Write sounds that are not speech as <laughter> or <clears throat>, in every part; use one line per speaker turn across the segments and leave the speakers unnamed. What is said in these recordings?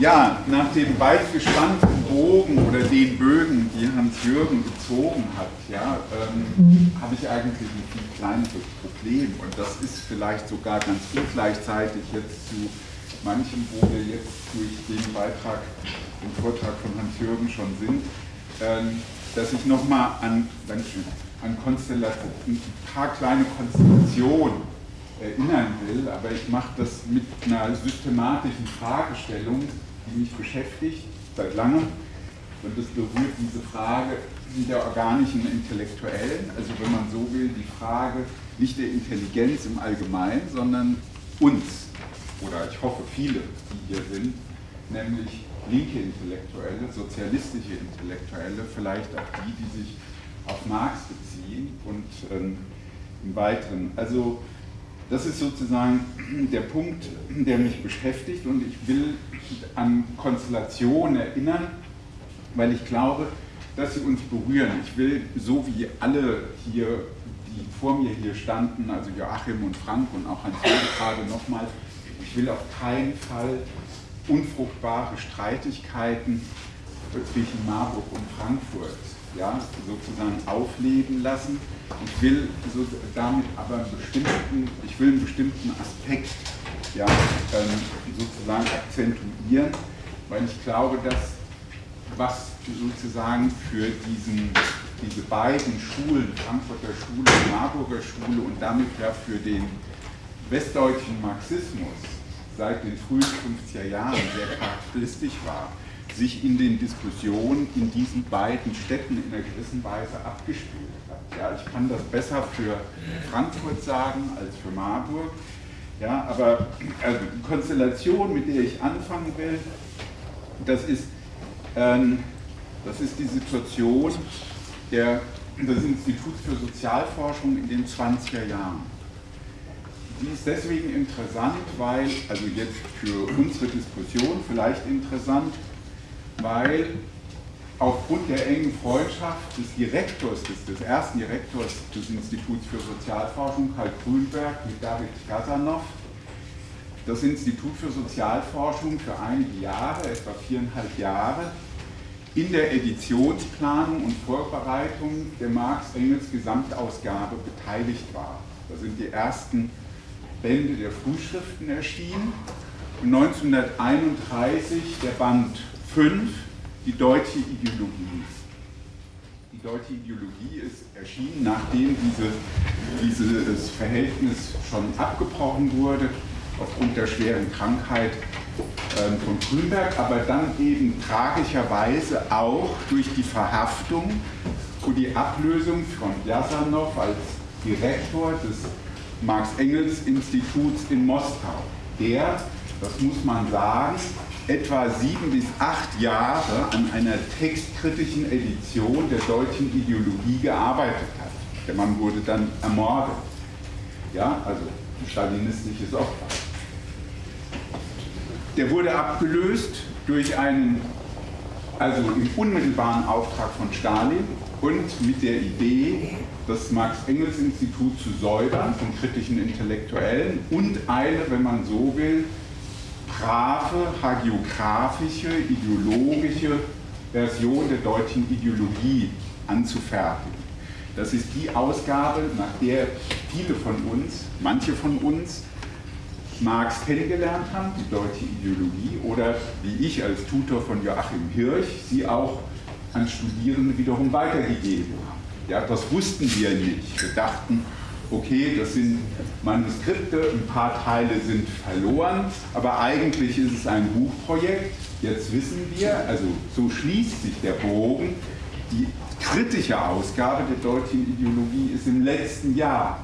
Ja, nach dem weit gespannten Bogen oder den Bögen, die Hans-Jürgen gezogen hat, ja, ähm, habe ich eigentlich ein viel kleineres Problem. Und das ist vielleicht sogar ganz gut gleichzeitig jetzt zu manchem, wo wir jetzt durch den Beitrag, den Vortrag von Hans-Jürgen schon sind, ähm, dass ich nochmal an, an Konstellation, ein paar kleine Konstellationen erinnern will, aber ich mache das mit einer systematischen Fragestellung, die mich beschäftigt seit langem. Und das berührt diese Frage der organischen Intellektuellen, also wenn man so will, die Frage nicht der Intelligenz im Allgemeinen, sondern uns, oder ich hoffe viele, die hier sind, nämlich linke Intellektuelle, sozialistische Intellektuelle, vielleicht auch die, die sich auf Marx beziehen und ähm, im Weiteren. Also das ist sozusagen der Punkt, der mich beschäftigt und ich will an Konstellationen erinnern, weil ich glaube, dass sie uns berühren. Ich will, so wie alle hier, die vor mir hier standen, also Joachim und Frank und auch Hans-Jürgen gerade nochmal, ich will auf keinen Fall unfruchtbare Streitigkeiten zwischen Marburg und Frankfurt ja, sozusagen aufleben lassen. Ich will so damit aber einen bestimmten, ich will einen bestimmten Aspekt ja, ähm, sozusagen akzentuieren, weil ich glaube, dass was sozusagen für diesen, diese beiden Schulen, Frankfurter Schule und Marburger Schule und damit ja für den westdeutschen Marxismus seit den frühen 50er Jahren sehr charakteristisch war, sich in den Diskussionen in diesen beiden Städten in einer gewissen Weise abgespielt hat. Ja, ich kann das besser für Frankfurt sagen als für Marburg. Ja, aber also die Konstellation, mit der ich anfangen will, das ist, ähm, das ist die Situation der, des Instituts für Sozialforschung in den 20er Jahren. Die ist deswegen interessant, weil, also jetzt für unsere Diskussion vielleicht interessant, weil aufgrund der engen Freundschaft des Direktors, des, des ersten Direktors des Instituts für Sozialforschung, Karl Grünberg, mit David Gazanov, das Institut für Sozialforschung für einige Jahre, etwa viereinhalb Jahre, in der Editionsplanung und Vorbereitung der Marx-Engels Gesamtausgabe beteiligt war. Da sind die ersten Bände der Frühschriften erschienen und 1931 der Band 5, die deutsche Ideologie. Die deutsche Ideologie ist erschienen, nachdem diese, dieses Verhältnis schon abgebrochen wurde, aufgrund der schweren Krankheit ähm, von Grünberg, aber dann eben tragischerweise auch durch die Verhaftung und die Ablösung von Jasanow als Direktor des Marx-Engels-Instituts in Moskau, der, das muss man sagen, etwa sieben bis acht Jahre an einer textkritischen Edition der deutschen Ideologie gearbeitet hat. Der Mann wurde dann ermordet. Ja, also ein stalinistisches Opfer. Der wurde abgelöst durch einen, also im unmittelbaren Auftrag von Stalin und mit der Idee, das Marx-Engels-Institut zu säubern von kritischen Intellektuellen und eine, wenn man so will, brave, hagiografische, ideologische Version der deutschen Ideologie anzufertigen. Das ist die Ausgabe, nach der viele von uns, manche von uns, Marx kennengelernt haben, die deutsche Ideologie, oder wie ich als Tutor von Joachim Hirsch, sie auch an Studierende wiederum weitergegeben haben. Ja, das wussten wir nicht. Wir dachten, okay, das sind Manuskripte, ein paar Teile sind verloren, aber eigentlich ist es ein Buchprojekt. Jetzt wissen wir, also so schließt sich der Bogen, die kritische Ausgabe der deutschen Ideologie ist im letzten Jahr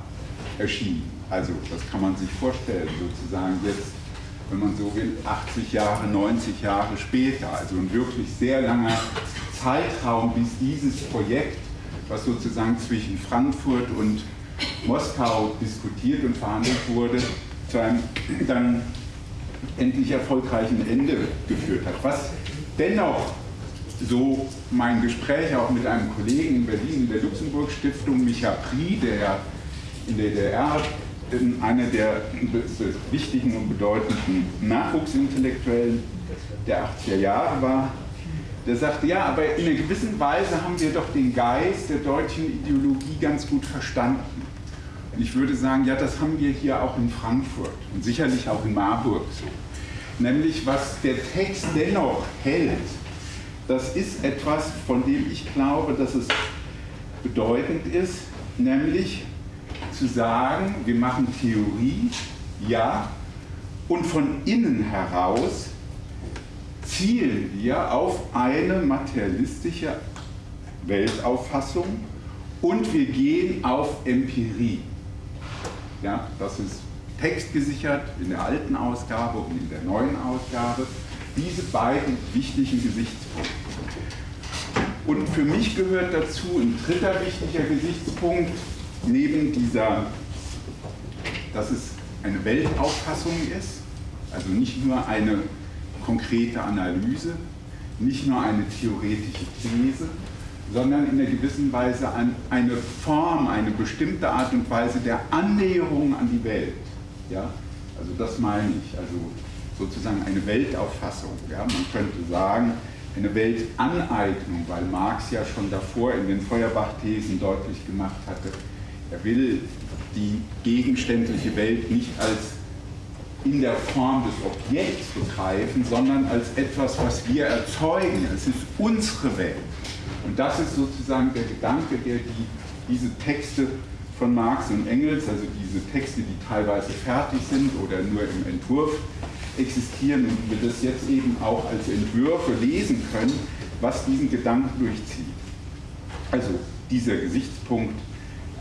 erschienen. Also das kann man sich vorstellen, sozusagen jetzt, wenn man so will, 80 Jahre, 90 Jahre später. Also ein wirklich sehr langer Zeitraum, bis dieses Projekt, was sozusagen zwischen Frankfurt und Moskau diskutiert und verhandelt wurde, zu einem dann endlich erfolgreichen Ende geführt hat. Was dennoch so mein Gespräch auch mit einem Kollegen in Berlin in der Luxemburg-Stiftung, Micha Pri, der in der DDR einer der wichtigen und bedeutenden Nachwuchsintellektuellen der 80er Jahre war, der sagte, ja, aber in einer gewissen Weise haben wir doch den Geist der deutschen Ideologie ganz gut verstanden. Ich würde sagen, ja, das haben wir hier auch in Frankfurt und sicherlich auch in Marburg so. Nämlich, was der Text dennoch hält, das ist etwas, von dem ich glaube, dass es bedeutend ist, nämlich zu sagen, wir machen Theorie, ja, und von innen heraus zielen wir auf eine materialistische Weltauffassung und wir gehen auf Empirie. Ja, das ist textgesichert in der alten Ausgabe und in der neuen Ausgabe. Diese beiden wichtigen Gesichtspunkte. Und für mich gehört dazu ein dritter wichtiger Gesichtspunkt, neben dieser, dass es eine Weltauffassung ist, also nicht nur eine konkrete Analyse, nicht nur eine theoretische These, sondern in einer gewissen Weise eine Form, eine bestimmte Art und Weise der Annäherung an die Welt. Ja? Also das meine ich, also sozusagen eine Weltauffassung. Ja? Man könnte sagen, eine Weltaneignung, weil Marx ja schon davor in den Feuerbach-Thesen deutlich gemacht hatte, er will die gegenständliche Welt nicht als in der Form des Objekts begreifen, sondern als etwas, was wir erzeugen. Es ist unsere Welt. Und das ist sozusagen der Gedanke, der die, diese Texte von Marx und Engels, also diese Texte, die teilweise fertig sind oder nur im Entwurf existieren und wir das jetzt eben auch als Entwürfe lesen können, was diesen Gedanken durchzieht. Also dieser Gesichtspunkt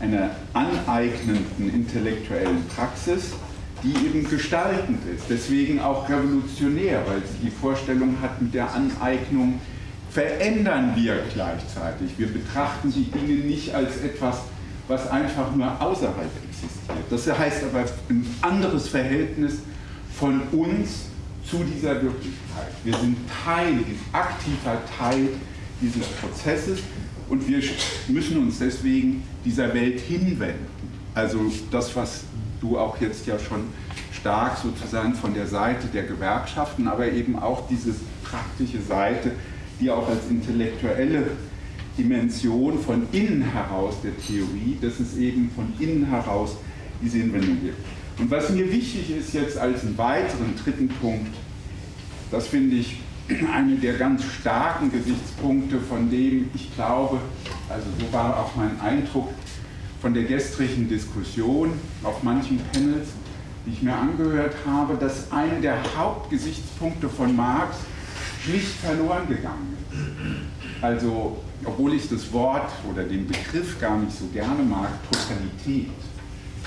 einer aneignenden intellektuellen Praxis, die eben gestaltend ist, deswegen auch revolutionär, weil sie die Vorstellung hat, mit der Aneignung verändern wir gleichzeitig. Wir betrachten die Dinge nicht als etwas, was einfach nur außerhalb existiert. Das heißt aber ein anderes Verhältnis von uns zu dieser Wirklichkeit. Wir sind Teil, aktiver Teil dieses Prozesses und wir müssen uns deswegen dieser Welt hinwenden. Also das, was du auch jetzt ja schon stark sozusagen von der Seite der Gewerkschaften, aber eben auch diese praktische Seite, die auch als intellektuelle Dimension von innen heraus der Theorie, dass es eben von innen heraus diese Hinwendung gibt. Und was mir wichtig ist jetzt als einen weiteren dritten Punkt, das finde ich eine der ganz starken Gesichtspunkte, von dem ich glaube, also so war auch mein Eindruck von der gestrigen Diskussion auf manchen Panels, die ich mir angehört habe, dass eine der Hauptgesichtspunkte von Marx schlicht verloren gegangen ist. Also, obwohl ich das Wort oder den Begriff gar nicht so gerne mag, Totalität,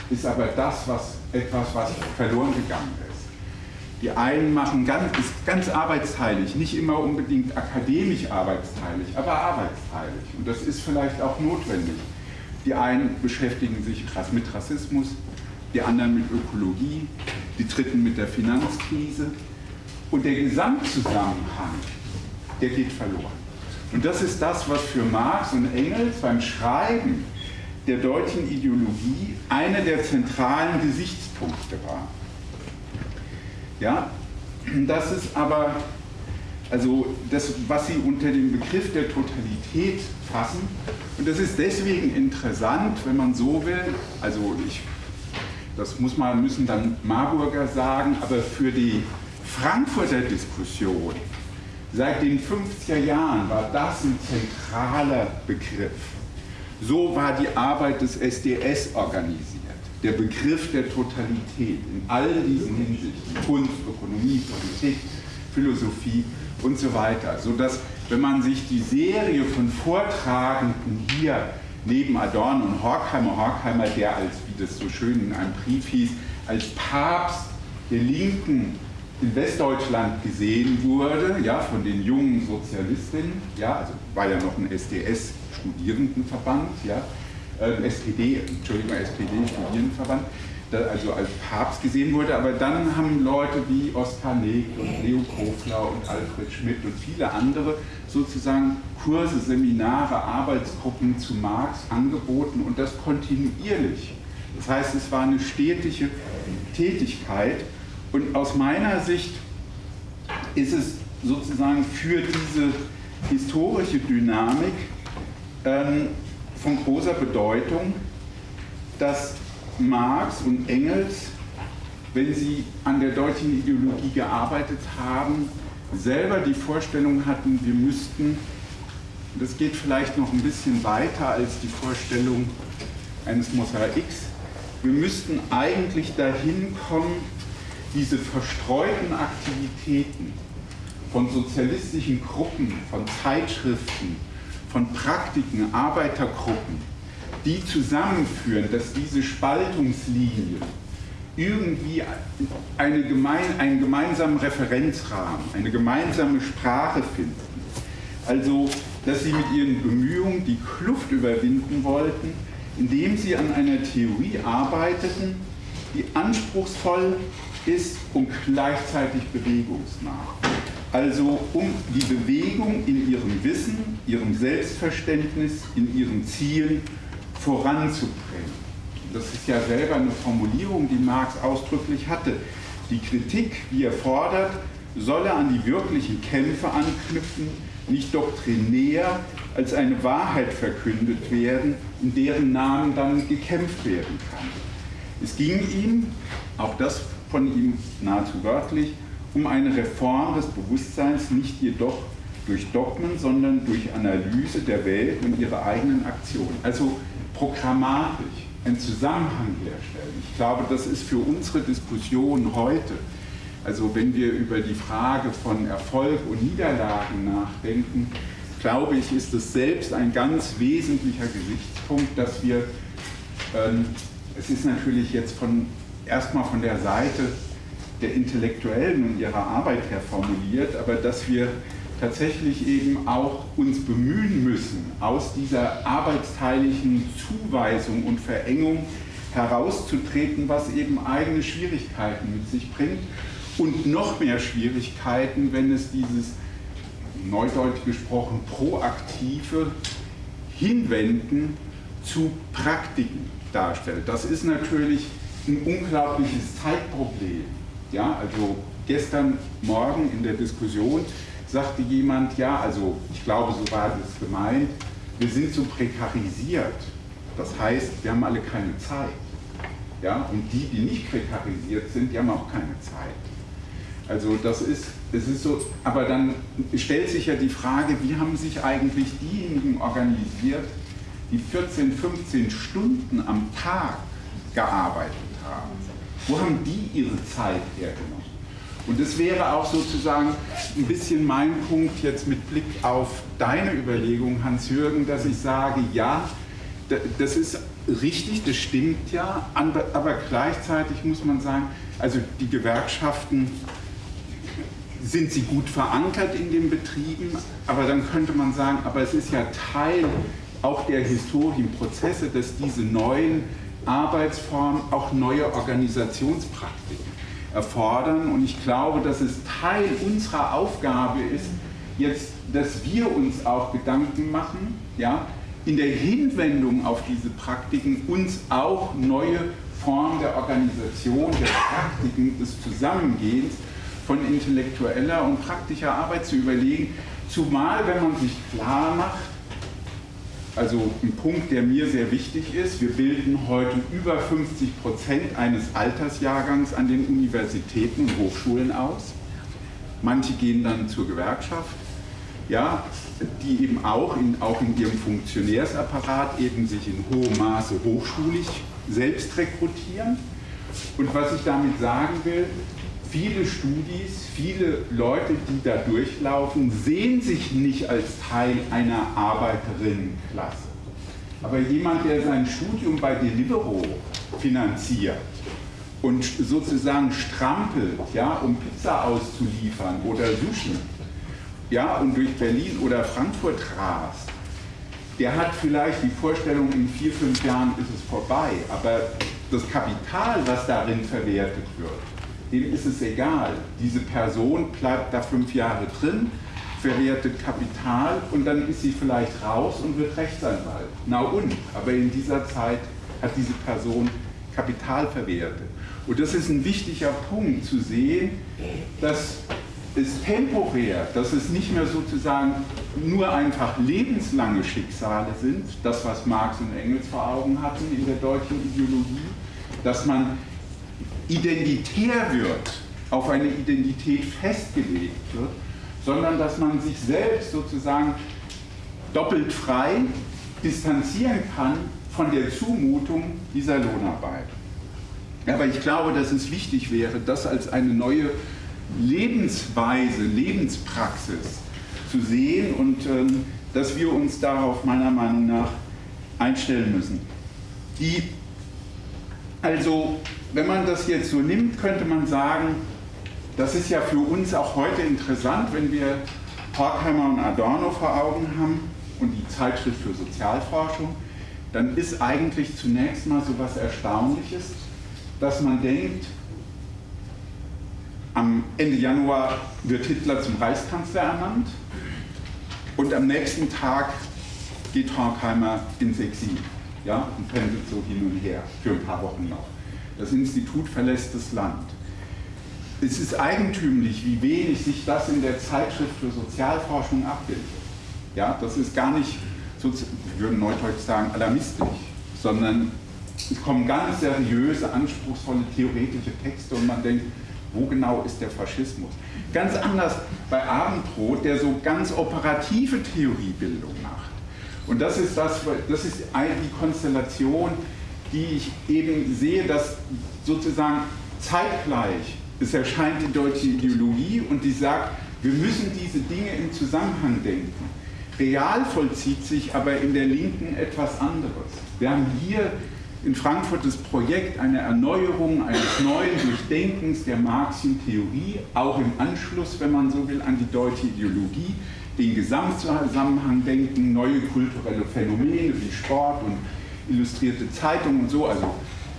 ist aber das, was etwas, was verloren gegangen ist. Die einen machen ganz, ist ganz arbeitsteilig, nicht immer unbedingt akademisch arbeitsteilig, aber arbeitsteilig. Und das ist vielleicht auch notwendig. Die einen beschäftigen sich mit Rassismus, die anderen mit Ökologie, die dritten mit der Finanzkrise. Und der Gesamtzusammenhang, der geht verloren. Und das ist das, was für Marx und Engels beim Schreiben der deutschen Ideologie einer der zentralen Gesichtspunkte war. Ja, das ist aber, also das, was Sie unter dem Begriff der Totalität fassen, und das ist deswegen interessant, wenn man so will, also ich, das muss man, müssen dann Marburger sagen, aber für die Frankfurter Diskussion seit den 50er Jahren war das ein zentraler Begriff. So war die Arbeit des SDS organisiert der Begriff der Totalität in all diesen Hinsichten, Kunst, Ökonomie, Politik, Philosophie und so weiter, sodass, wenn man sich die Serie von Vortragenden hier neben Adorno und Horkheimer, Horkheimer, der als, wie das so schön in einem Brief hieß, als Papst der Linken in Westdeutschland gesehen wurde, ja, von den jungen Sozialistinnen, ja, also war ja noch ein SDS-Studierendenverband, ja, äh, SPD, Entschuldigung, SPD-Studierendenverband, also als Papst gesehen wurde, aber dann haben Leute wie Oskar Neg und Leo Kofler und Alfred Schmidt und viele andere sozusagen Kurse, Seminare, Arbeitsgruppen zu Marx angeboten und das kontinuierlich. Das heißt, es war eine stetige Tätigkeit und aus meiner Sicht ist es sozusagen für diese historische Dynamik ähm, von großer Bedeutung, dass Marx und Engels, wenn sie an der deutschen Ideologie gearbeitet haben, selber die Vorstellung hatten, wir müssten, das geht vielleicht noch ein bisschen weiter als die Vorstellung eines Mosaiks, wir müssten eigentlich dahin kommen, diese verstreuten Aktivitäten von sozialistischen Gruppen, von Zeitschriften, von Praktiken, Arbeitergruppen, die zusammenführen, dass diese Spaltungslinien irgendwie eine gemein, einen gemeinsamen Referenzrahmen, eine gemeinsame Sprache finden. Also, dass sie mit ihren Bemühungen die Kluft überwinden wollten, indem sie an einer Theorie arbeiteten, die anspruchsvoll ist und gleichzeitig bewegungsnah. Also um die Bewegung in ihrem Wissen, ihrem Selbstverständnis, in ihren Zielen voranzubringen. Das ist ja selber eine Formulierung, die Marx ausdrücklich hatte. Die Kritik, wie er fordert, solle an die wirklichen Kämpfe anknüpfen, nicht doktrinär als eine Wahrheit verkündet werden, in deren Namen dann gekämpft werden kann. Es ging ihm, auch das von ihm nahezu wörtlich, um eine Reform des Bewusstseins, nicht jedoch durch Dogmen, sondern durch Analyse der Welt und ihre eigenen Aktionen. Also programmatisch einen Zusammenhang herstellen. Ich glaube, das ist für unsere Diskussion heute, also wenn wir über die Frage von Erfolg und Niederlagen nachdenken, glaube ich, ist es selbst ein ganz wesentlicher Gesichtspunkt, dass wir, ähm, es ist natürlich jetzt von, erstmal von der Seite der Intellektuellen und ihrer Arbeit her formuliert, aber dass wir tatsächlich eben auch uns bemühen müssen, aus dieser arbeitsteiligen Zuweisung und Verengung herauszutreten, was eben eigene Schwierigkeiten mit sich bringt und noch mehr Schwierigkeiten, wenn es dieses neudeutsch gesprochen proaktive Hinwenden zu Praktiken darstellt. Das ist natürlich ein unglaubliches Zeitproblem. Ja, also gestern Morgen in der Diskussion sagte jemand, ja, also ich glaube, so war das gemeint, wir sind so prekarisiert. Das heißt, wir haben alle keine Zeit. Ja, und die, die nicht prekarisiert sind, die haben auch keine Zeit. Also das ist, es ist so, aber dann stellt sich ja die Frage, wie haben sich eigentlich diejenigen organisiert, die 14, 15 Stunden am Tag gearbeitet? Wo haben die ihre Zeit hergenommen? Und das wäre auch sozusagen ein bisschen mein Punkt jetzt mit Blick auf deine Überlegung, Hans-Jürgen, dass ich sage, ja, das ist richtig, das stimmt ja, aber gleichzeitig muss man sagen, also die Gewerkschaften sind sie gut verankert in den Betrieben, aber dann könnte man sagen, aber es ist ja Teil auch der Historienprozesse, dass diese neuen Arbeitsformen auch neue Organisationspraktiken erfordern. Und ich glaube, dass es Teil unserer Aufgabe ist, jetzt, dass wir uns auch Gedanken machen, ja, in der Hinwendung auf diese Praktiken uns auch neue Formen der Organisation, der Praktiken des Zusammengehens von intellektueller und praktischer Arbeit zu überlegen, zumal wenn man sich klar macht, also ein Punkt, der mir sehr wichtig ist. Wir bilden heute über 50 Prozent eines Altersjahrgangs an den Universitäten und Hochschulen aus. Manche gehen dann zur Gewerkschaft, ja, die eben auch in, auch in ihrem Funktionärsapparat eben sich in hohem Maße hochschulig selbst rekrutieren. Und was ich damit sagen will, viele Studis, viele Leute, die da durchlaufen, sehen sich nicht als Teil einer Arbeiterinnenklasse. Aber jemand, der sein Studium bei Deliveroo finanziert und sozusagen strampelt, ja, um Pizza auszuliefern oder Sushi, ja, und durch Berlin oder Frankfurt rast, der hat vielleicht die Vorstellung, in vier, fünf Jahren ist es vorbei, aber das Kapital, was darin verwertet wird, dem ist es egal. Diese Person bleibt da fünf Jahre drin, verwertet Kapital und dann ist sie vielleicht raus und wird Rechtsanwalt. Na und? Aber in dieser Zeit hat diese Person Kapital verwertet. Und das ist ein wichtiger Punkt zu sehen, dass ist temporär, dass es nicht mehr sozusagen nur einfach lebenslange Schicksale sind, das was Marx und Engels vor Augen hatten in der deutschen Ideologie, dass man identitär wird, auf eine Identität festgelegt wird, sondern dass man sich selbst sozusagen doppelt frei distanzieren kann von der Zumutung dieser Lohnarbeit. Aber ich glaube, dass es wichtig wäre, das als eine neue Lebensweise, Lebenspraxis zu sehen und ähm, dass wir uns darauf meiner Meinung nach einstellen müssen. Die, also, wenn man das jetzt so nimmt, könnte man sagen, das ist ja für uns auch heute interessant, wenn wir Horkheimer und Adorno vor Augen haben und die Zeitschrift für Sozialforschung, dann ist eigentlich zunächst mal so etwas Erstaunliches, dass man denkt, am Ende Januar wird Hitler zum Reichskanzler ernannt und am nächsten Tag geht Horkheimer ins Exil ja, und pendelt so hin und her für ein paar Wochen noch. Das Institut verlässt das Land. Es ist eigentümlich, wie wenig sich das in der Zeitschrift für Sozialforschung abbildet. Ja, das ist gar nicht, wir würden neudeutsch sagen, alarmistisch, sondern es kommen ganz seriöse, anspruchsvolle theoretische Texte und man denkt, wo genau ist der Faschismus? Ganz anders bei Abendrot, der so ganz operative Theoriebildung macht. Und das ist, das, das ist die Konstellation, die ich eben sehe, dass sozusagen zeitgleich es erscheint die deutsche Ideologie und die sagt, wir müssen diese Dinge im Zusammenhang denken. Real vollzieht sich aber in der Linken etwas anderes. Wir haben hier in Frankfurt das Projekt einer Erneuerung, eines neuen Durchdenkens der Marxischen Theorie, auch im Anschluss, wenn man so will, an die deutsche Ideologie, den Gesamtzusammenhang denken, neue kulturelle Phänomene wie Sport und illustrierte Zeitungen und so, also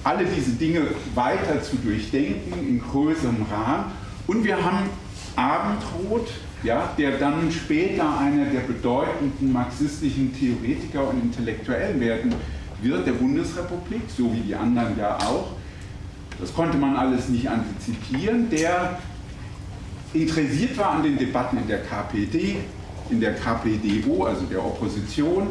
alle diese Dinge weiter zu durchdenken in größerem Rahmen. Und wir haben Abendrot, ja, der dann später einer der bedeutenden marxistischen Theoretiker und Intellektuellen werden wird der Bundesrepublik, so wie die anderen ja auch, das konnte man alles nicht antizipieren, der interessiert war an den Debatten in der KPD, in der KPDO, also der Opposition,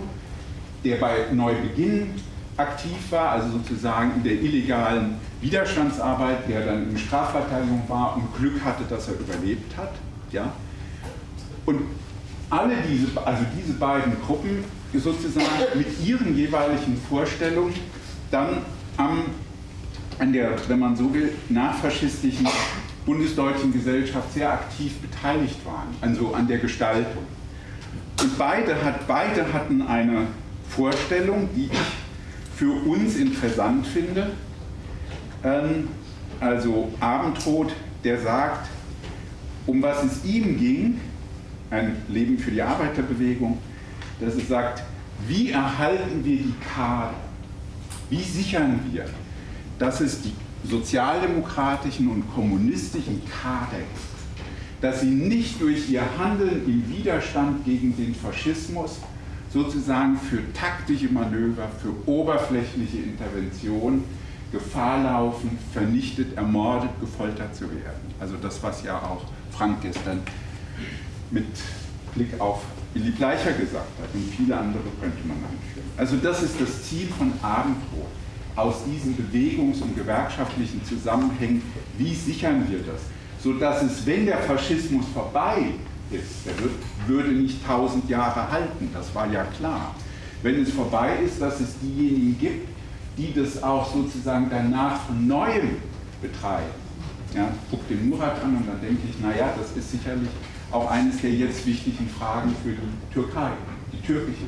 der bei Neubeginn aktiv war, also sozusagen in der illegalen Widerstandsarbeit, der dann in Strafverteidigung war und Glück hatte, dass er überlebt hat. Ja? Und alle diese, also diese beiden Gruppen sozusagen mit ihren jeweiligen Vorstellungen dann am, an der, wenn man so will, nachfaschistischen bundesdeutschen Gesellschaft sehr aktiv beteiligt waren, also an der Gestaltung. Und beide, hat, beide hatten eine Vorstellung, die ich für uns interessant finde. Ähm, also Abendrot, der sagt, um was es ihm ging, ein Leben für die Arbeiterbewegung, dass es sagt, wie erhalten wir die Kader? Wie sichern wir, dass es die sozialdemokratischen und kommunistischen Kader ist, dass sie nicht durch ihr Handeln im Widerstand gegen den Faschismus sozusagen für taktische Manöver, für oberflächliche Intervention Gefahr laufen, vernichtet, ermordet, gefoltert zu werden. Also das, was ja auch Frank gestern mit Blick auf Willi Bleicher gesagt hat und viele andere könnte man anführen. Also das ist das Ziel von Abendbrot. Aus diesen Bewegungs- und gewerkschaftlichen Zusammenhängen, wie sichern wir das? Sodass es, wenn der Faschismus vorbei ist, der wird, würde nicht tausend Jahre halten, das war ja klar. Wenn es vorbei ist, dass es diejenigen gibt, die das auch sozusagen danach von Neuem betreiben. Ja, guck den Murat an und dann denke ich, naja, das ist sicherlich auch eines der jetzt wichtigen Fragen für die Türkei, die türkische.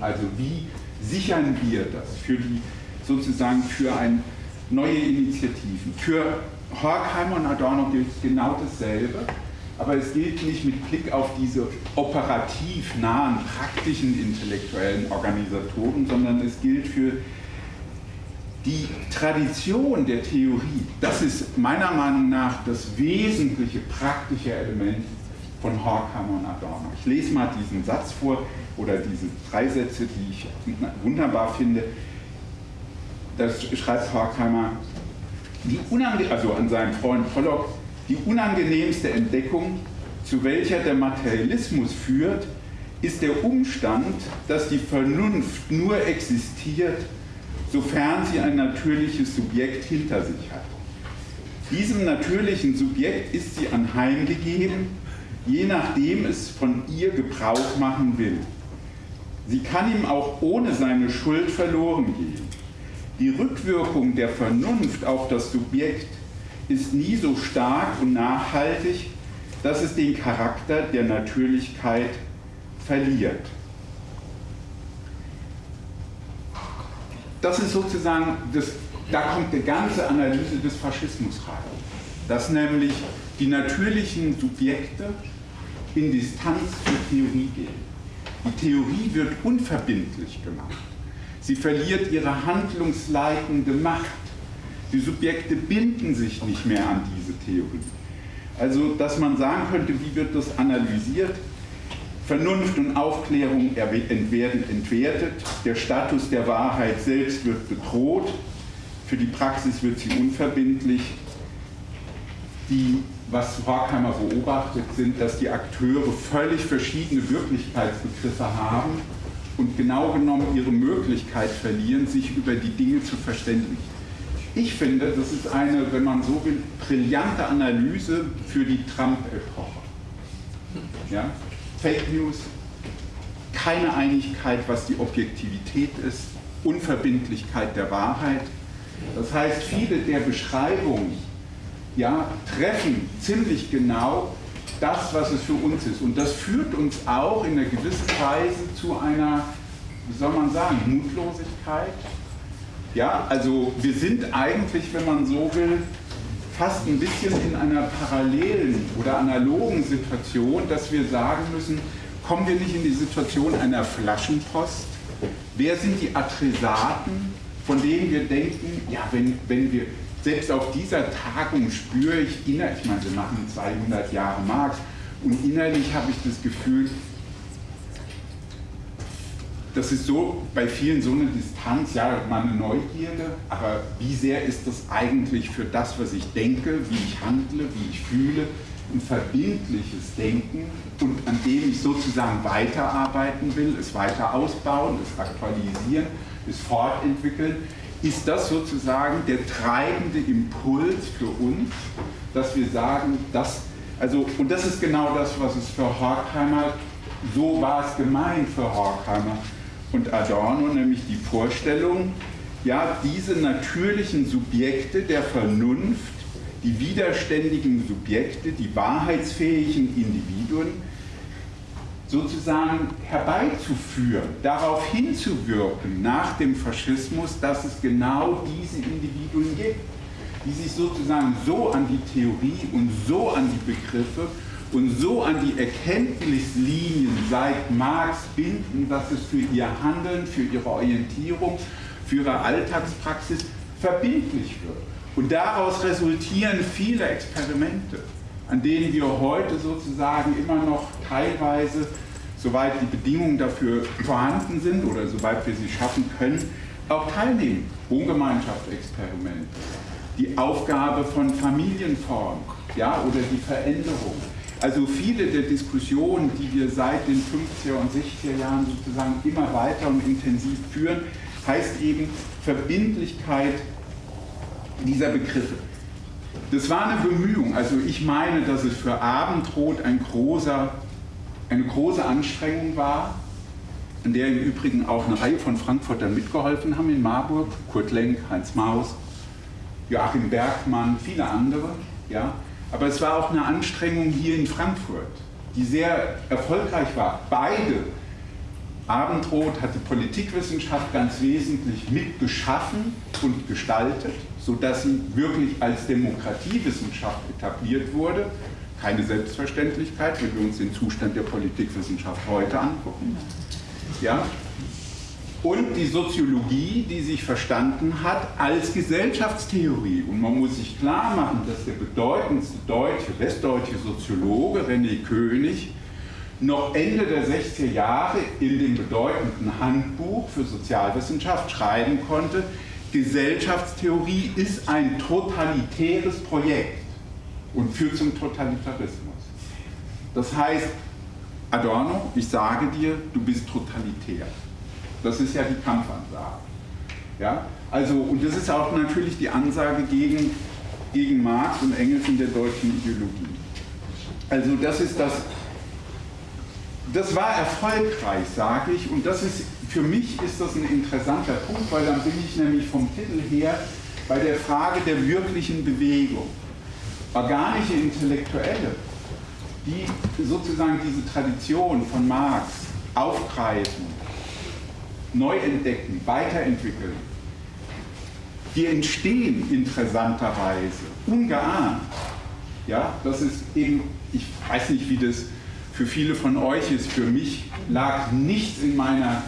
Also wie sichern wir das für die, sozusagen für ein, neue Initiativen? Für Horkheimer und Adorno gilt genau dasselbe, aber es gilt nicht mit Blick auf diese operativ nahen, praktischen intellektuellen Organisatoren, sondern es gilt für die Tradition der Theorie. Das ist meiner Meinung nach das wesentliche praktische Element von Horkheimer und Adorno. Ich lese mal diesen Satz vor oder diese drei Sätze, die ich wunderbar finde. Das schreibt Horkheimer, also an seinen Freund Pollock, die unangenehmste Entdeckung zu welcher der Materialismus führt, ist der Umstand, dass die Vernunft nur existiert, sofern sie ein natürliches Subjekt hinter sich hat. Diesem natürlichen Subjekt ist sie anheimgegeben, je nachdem es von ihr Gebrauch machen will. Sie kann ihm auch ohne seine Schuld verloren gehen. Die Rückwirkung der Vernunft auf das Subjekt ist nie so stark und nachhaltig, dass es den Charakter der Natürlichkeit verliert. Das ist sozusagen, das, da kommt die ganze Analyse des Faschismus rein. Dass nämlich die natürlichen Subjekte in Distanz zur Theorie gehen. Die Theorie wird unverbindlich gemacht. Sie verliert ihre handlungsleitende Macht. Die Subjekte binden sich nicht mehr an diese Theorie. Also, dass man sagen könnte, wie wird das analysiert? Vernunft und Aufklärung werden entwertet, der Status der Wahrheit selbst wird bedroht, für die Praxis wird sie unverbindlich. Die, was Horkheimer beobachtet, sind, dass die Akteure völlig verschiedene Wirklichkeitsbegriffe haben und genau genommen ihre Möglichkeit verlieren, sich über die Dinge zu verständigen. Ich finde, das ist eine, wenn man so will, brillante Analyse für die Trump-Epoche. Ja? Fake News, keine Einigkeit, was die Objektivität ist, Unverbindlichkeit der Wahrheit. Das heißt, viele der Beschreibungen ja, treffen ziemlich genau das, was es für uns ist. Und das führt uns auch in einer gewissen Weise zu einer, wie soll man sagen, Mutlosigkeit. Ja, also wir sind eigentlich, wenn man so will, fast ein bisschen in einer parallelen oder analogen Situation, dass wir sagen müssen, kommen wir nicht in die Situation einer Flaschenpost? Wer sind die Adressaten, von denen wir denken, ja, wenn, wenn wir, selbst auf dieser Tagung spüre ich innerlich, ich meine, wir machen 200 Jahre Marx, und innerlich habe ich das Gefühl, das ist so bei vielen so eine Distanz, ja, meine Neugierde, aber wie sehr ist das eigentlich für das, was ich denke, wie ich handle, wie ich fühle, ein verbindliches Denken und an dem ich sozusagen weiterarbeiten will, es weiter ausbauen, es aktualisieren, es fortentwickeln, ist das sozusagen der treibende Impuls für uns, dass wir sagen, dass, also, und das ist genau das, was es für Horkheimer, so war es gemeint für Horkheimer, und Adorno, nämlich die Vorstellung, ja, diese natürlichen Subjekte der Vernunft, die widerständigen Subjekte, die wahrheitsfähigen Individuen, sozusagen herbeizuführen, darauf hinzuwirken nach dem Faschismus, dass es genau diese Individuen gibt, die sich sozusagen so an die Theorie und so an die Begriffe und so an die Erkenntnislinien seit Marx binden, dass es für ihr Handeln, für ihre Orientierung, für ihre Alltagspraxis verbindlich wird. Und daraus resultieren viele Experimente, an denen wir heute sozusagen immer noch teilweise, soweit die Bedingungen dafür vorhanden sind oder soweit wir sie schaffen können, auch teilnehmen. Wohngemeinschaftsexperimente, die Aufgabe von Familienformen ja, oder die Veränderung also viele der Diskussionen, die wir seit den 50er und 60er Jahren sozusagen immer weiter und intensiv führen, heißt eben Verbindlichkeit dieser Begriffe. Das war eine Bemühung. Also ich meine, dass es für Abendrot ein großer, eine große Anstrengung war, an der im Übrigen auch eine Reihe von Frankfurtern mitgeholfen haben in Marburg, Kurt Lenk, Heinz Maus, Joachim Bergmann, viele andere. Ja. Aber es war auch eine Anstrengung hier in Frankfurt, die sehr erfolgreich war. Beide. Abendrot hat die Politikwissenschaft ganz wesentlich mitgeschaffen und gestaltet, sodass sie wirklich als Demokratiewissenschaft etabliert wurde. Keine Selbstverständlichkeit, wenn wir uns den Zustand der Politikwissenschaft heute angucken. Ja? und die Soziologie, die sich verstanden hat als Gesellschaftstheorie. Und man muss sich klar machen, dass der bedeutendste deutsche, westdeutsche Soziologe René König noch Ende der 60er Jahre in dem bedeutenden Handbuch für Sozialwissenschaft schreiben konnte, Gesellschaftstheorie ist ein totalitäres Projekt und führt zum Totalitarismus. Das heißt, Adorno, ich sage dir, du bist totalitär. Das ist ja die Kampfansage. Ja? Also, und das ist auch natürlich die Ansage gegen, gegen Marx und Engels in der deutschen Ideologie. Also das ist das, das war erfolgreich, sage ich, und das ist, für mich ist das ein interessanter Punkt, weil dann bin ich nämlich vom Titel her bei der Frage der wirklichen Bewegung. Organische Intellektuelle, die sozusagen diese Tradition von Marx aufgreifen, neu entdecken, weiterentwickeln, die entstehen interessanterweise, ungeahnt. Ja, das ist eben, ich weiß nicht, wie das für viele von euch ist, für mich lag nichts in meiner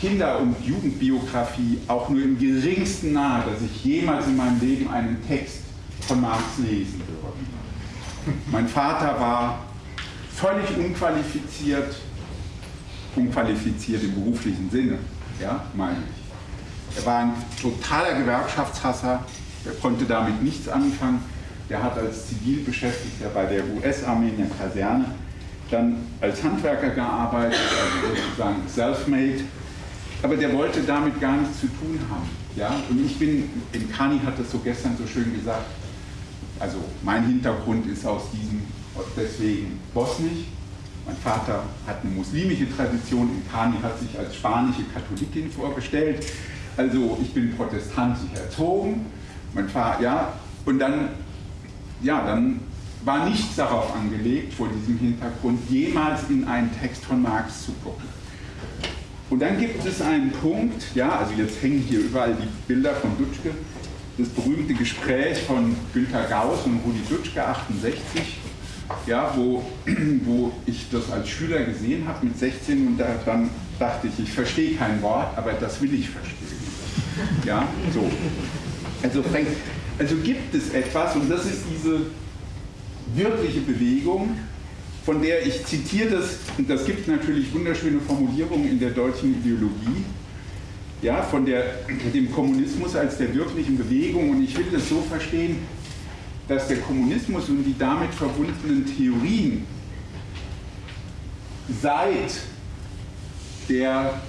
Kinder- und Jugendbiografie auch nur im geringsten nahe, dass ich jemals in meinem Leben einen Text von Marx lesen würde. Mein Vater war völlig unqualifiziert, unqualifiziert im beruflichen Sinne, ja, meine ich. Er war ein totaler Gewerkschaftshasser, er konnte damit nichts anfangen. Der hat als Zivilbeschäftigter bei der US-Armee in der Kaserne dann als Handwerker gearbeitet, also sozusagen self-made. Aber der wollte damit gar nichts zu tun haben. Ja? Und ich bin, in Kani hat das so gestern so schön gesagt, also mein Hintergrund ist aus diesem, deswegen bosnisch. Mein Vater hat eine muslimische Tradition, in Kani hat sich als spanische Katholikin vorgestellt. Also ich bin protestantisch erzogen. Mein Vater, ja, und dann, ja, dann war nichts darauf angelegt, vor diesem Hintergrund jemals in einen Text von Marx zu gucken. Und dann gibt es einen Punkt, ja, also jetzt hängen hier überall die Bilder von Dutschke, das berühmte Gespräch von Günter Gauss und Rudi Dutschke 68, ja, wo, <clears throat> wo ich das als Schüler gesehen habe mit 16 und da, dann dachte ich, ich verstehe kein Wort, aber das will ich verstehen. Ja, so. Also, also gibt es etwas und das ist diese wirkliche Bewegung, von der ich zitiere das, und das gibt natürlich wunderschöne Formulierungen in der deutschen Ideologie, ja, von der, dem Kommunismus als der wirklichen Bewegung. Und ich will das so verstehen, dass der Kommunismus und die damit verbundenen Theorien seit der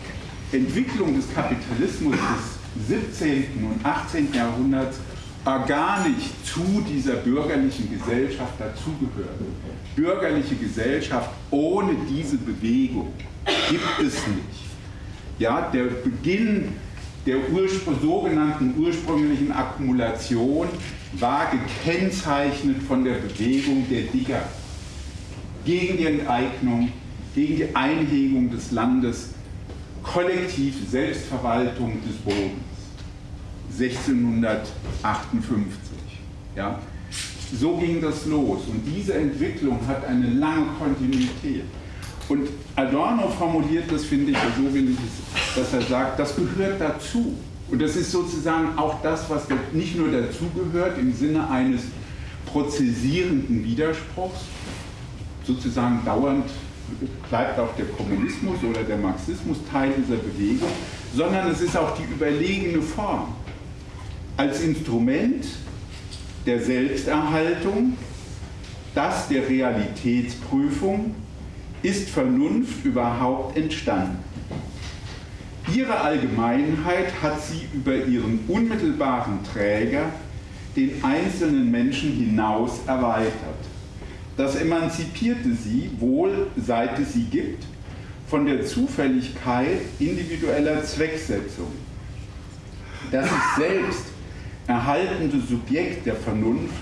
Entwicklung des Kapitalismus des 17. und 18. Jahrhunderts organisch zu dieser bürgerlichen Gesellschaft dazugehören. Bürgerliche Gesellschaft ohne diese Bewegung gibt es nicht. Ja, der Beginn der Urspr sogenannten ursprünglichen Akkumulation war gekennzeichnet von der Bewegung der Digger gegen die Enteignung, gegen die Einhegung des Landes, kollektiv Selbstverwaltung des Bodens. 1658. Ja. So ging das los und diese Entwicklung hat eine lange Kontinuität. Und Adorno formuliert das, finde ich, so will ich es, dass er sagt, das gehört dazu. Und das ist sozusagen auch das, was nicht nur dazugehört im Sinne eines prozessierenden Widerspruchs, sozusagen dauernd bleibt auch der Kommunismus oder der Marxismus Teil dieser Bewegung, sondern es ist auch die überlegene Form als Instrument der Selbsterhaltung, das der Realitätsprüfung ist Vernunft überhaupt entstanden. Ihre Allgemeinheit hat sie über ihren unmittelbaren Träger, den einzelnen Menschen hinaus erweitert. Das emanzipierte sie, wohl seit es sie gibt, von der Zufälligkeit individueller Zwecksetzung. Das sich selbst erhaltende Subjekt der Vernunft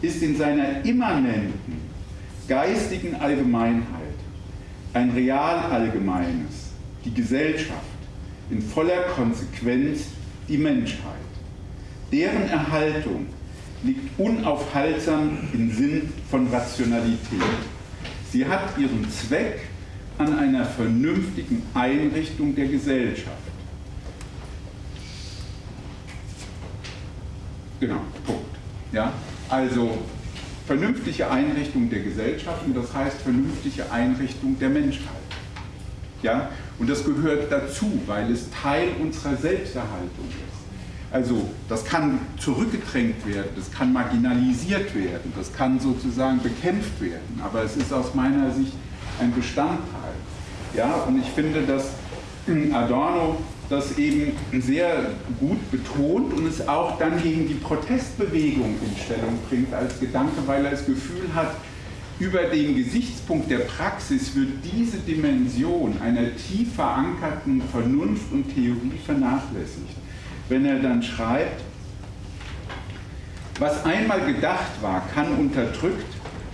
ist in seiner immanenten geistigen Allgemeinheit ein real allgemeines, die Gesellschaft, in voller Konsequenz die Menschheit. Deren Erhaltung liegt unaufhaltsam im Sinn von Rationalität. Sie hat ihren Zweck an einer vernünftigen Einrichtung der Gesellschaft Genau, Punkt. Ja? Also vernünftige Einrichtung der Gesellschaft und das heißt vernünftige Einrichtung der Menschheit. Ja? Und das gehört dazu, weil es Teil unserer Selbsterhaltung ist. Also das kann zurückgedrängt werden, das kann marginalisiert werden, das kann sozusagen bekämpft werden, aber es ist aus meiner Sicht ein Bestandteil. Ja, und ich finde, dass Adorno das eben sehr gut betont und es auch dann gegen die Protestbewegung in Stellung bringt als Gedanke, weil er das Gefühl hat, über den Gesichtspunkt der Praxis wird diese Dimension einer tief verankerten Vernunft und Theorie vernachlässigt. Wenn er dann schreibt, was einmal gedacht war, kann unterdrückt,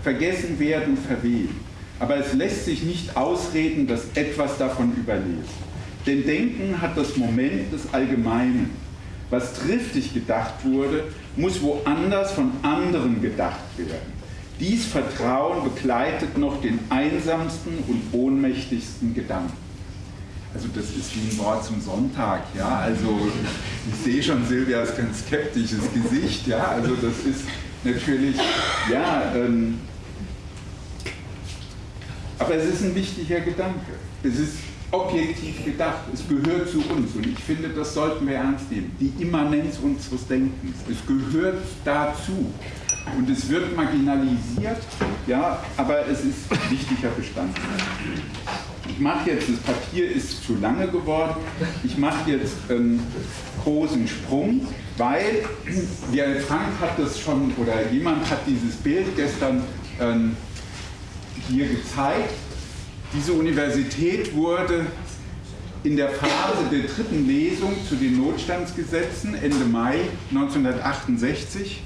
vergessen werden, verwehen. Aber es lässt sich nicht ausreden, dass etwas davon überlebt. Denn Denken hat das Moment des Allgemeinen. Was triftig gedacht wurde, muss woanders von anderen gedacht werden. Dies Vertrauen begleitet noch den einsamsten und ohnmächtigsten Gedanken. Also das ist wie ein Wort zum Sonntag, ja. Also ich sehe schon Silvias ganz skeptisches Gesicht, ja. Also das ist natürlich, ja, ähm, aber es ist ein wichtiger Gedanke. Es ist objektiv gedacht. Es gehört zu uns und ich finde, das sollten wir ernst nehmen. Die Immanenz unseres Denkens. Es gehört dazu und es wird marginalisiert, ja, aber es ist wichtiger Bestandteil. Ich mache jetzt, das Papier ist zu lange geworden, ich mache jetzt einen großen Sprung, weil der Frank hat das schon, oder jemand hat dieses Bild gestern ähm, hier gezeigt, diese Universität wurde in der Phase der dritten Lesung zu den Notstandsgesetzen Ende Mai 1968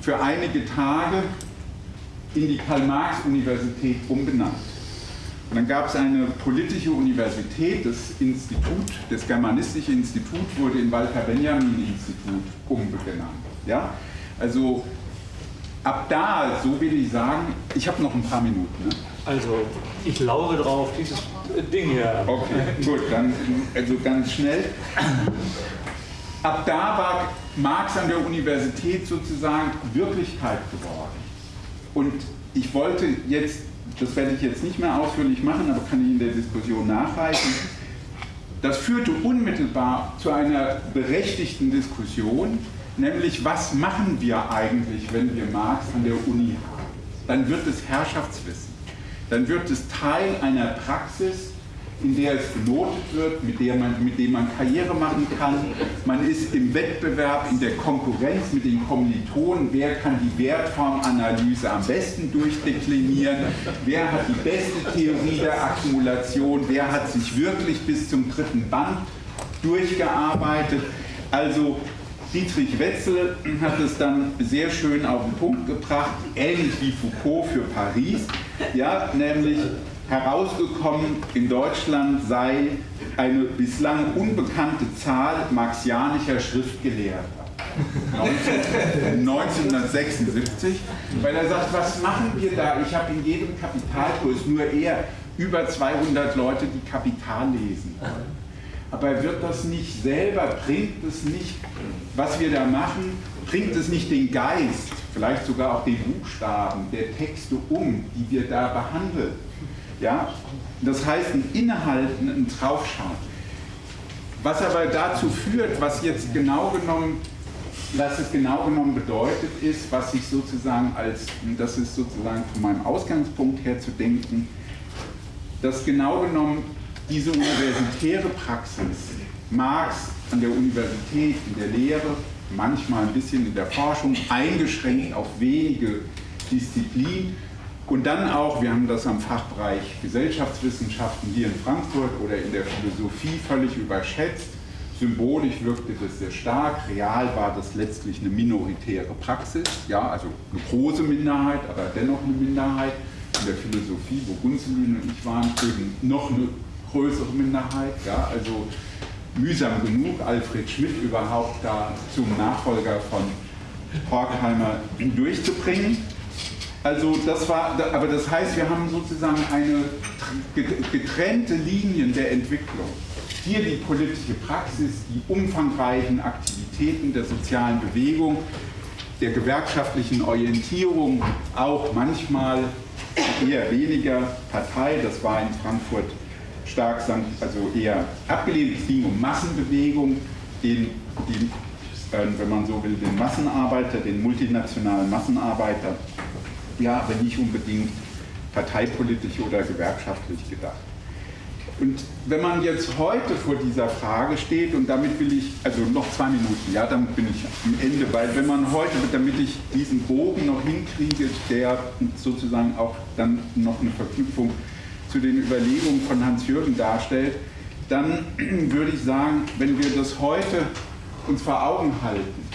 für einige Tage in die Karl-Marx-Universität umbenannt. Und dann gab es eine politische Universität, das Institut, das Germanistische Institut wurde in Walter-Benjamin-Institut umbenannt. Ja? Also ab da, so will ich sagen, ich habe noch ein paar Minuten. Ne?
Also, ich laure drauf, dieses Ding hier.
Okay, gut, dann also ganz schnell. Ab da war Marx an der Universität sozusagen Wirklichkeit geworden. Und ich wollte jetzt, das werde ich jetzt nicht mehr ausführlich machen, aber kann ich in der Diskussion nachreichen, das führte unmittelbar zu einer berechtigten Diskussion, nämlich was machen wir eigentlich, wenn wir Marx an der Uni haben? Dann wird es Herrschaftswissen dann wird es Teil einer Praxis, in der es benotet wird, mit, der man, mit dem man Karriere machen kann. Man ist im Wettbewerb, in der Konkurrenz mit den Kommilitonen. Wer kann die Wertformanalyse am besten durchdeklinieren? Wer hat die beste Theorie der Akkumulation? Wer hat sich wirklich bis zum dritten Band durchgearbeitet? Also Dietrich Wetzel hat es dann sehr schön auf den Punkt gebracht, ähnlich wie Foucault für Paris, ja, nämlich herausgekommen in Deutschland sei eine bislang unbekannte Zahl marxianischer Schriftgelehrter. 1976, weil er sagt, was machen wir da? Ich habe in jedem Kapitalkurs nur eher über 200 Leute, die Kapital lesen aber wird das nicht selber, bringt es nicht, was wir da machen, bringt es nicht den Geist, vielleicht sogar auch den Buchstaben der Texte um, die wir da behandeln. Ja? Das heißt, ein Innehalten, ein Draufschauen. Was aber dazu führt, was jetzt genau genommen, was es genau genommen bedeutet, ist, was ich sozusagen als, das ist sozusagen von meinem Ausgangspunkt her zu denken, dass genau genommen diese universitäre Praxis, Marx an der Universität, in der Lehre, manchmal ein bisschen in der Forschung, eingeschränkt auf wenige Disziplinen und dann auch, wir haben das am Fachbereich Gesellschaftswissenschaften hier in Frankfurt oder in der Philosophie völlig überschätzt. Symbolisch wirkte das sehr stark, real war das letztlich eine minoritäre Praxis, ja, also eine große Minderheit, aber dennoch eine Minderheit. In der Philosophie, wo Gunzelin und ich waren, noch eine größere Minderheit. Ja, also mühsam genug, Alfred Schmidt überhaupt da zum Nachfolger von Horkheimer durchzubringen. Also das war, aber das heißt, wir haben sozusagen eine getrennte Linien der Entwicklung. Hier die politische Praxis, die umfangreichen Aktivitäten der sozialen Bewegung, der gewerkschaftlichen Orientierung, auch manchmal eher weniger Partei, das war in Frankfurt stark, also eher abgelehnt. Es ging um Massenbewegung, den, die ähm, wenn man so will, den Massenarbeiter, den multinationalen Massenarbeiter, ja, aber nicht unbedingt parteipolitisch oder gewerkschaftlich gedacht. Und wenn man jetzt heute vor dieser Frage steht, und damit will ich, also noch zwei Minuten, ja, damit bin ich am Ende, weil wenn man heute, damit ich diesen Bogen noch hinkriege, der sozusagen auch dann noch eine Verknüpfung zu den Überlegungen von Hans-Jürgen darstellt, dann <clears throat> würde ich sagen, wenn wir das heute uns vor Augen halten,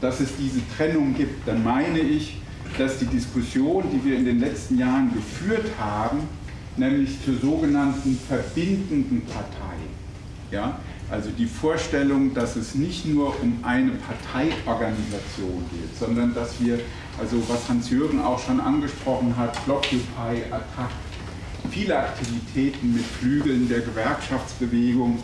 dass es diese Trennung gibt, dann meine ich, dass die Diskussion, die wir in den letzten Jahren geführt haben, nämlich zur sogenannten verbindenden Partei. Ja? Also die Vorstellung, dass es nicht nur um eine Parteiorganisation geht, sondern dass wir, also was Hans-Jürgen auch schon angesprochen hat, Blockupy, Attac, viele Aktivitäten mit Flügeln der Gewerkschaftsbewegung,